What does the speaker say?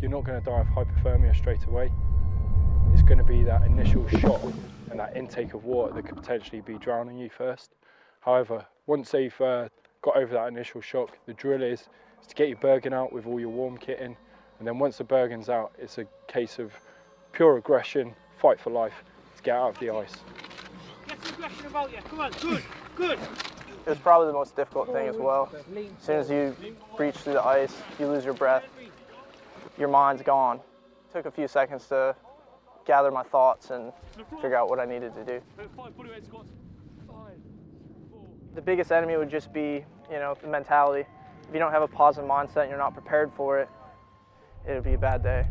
you're not going to die of hypothermia straight away. It's going to be that initial shock and that intake of water that could potentially be drowning you first. However, once they've uh, got over that initial shock, the drill is, is to get your Bergen out with all your warm kit in, and then once the Bergen's out, it's a case of pure aggression, fight for life to get out of the ice. Get some aggression about you. Come on, good, good. It was probably the most difficult thing as well. As soon as you breach through the ice, you lose your breath, your mind's gone. It took a few seconds to gather my thoughts and figure out what I needed to do. The biggest enemy would just be, you know, the mentality. If you don't have a positive mindset and you're not prepared for it, it'll be a bad day.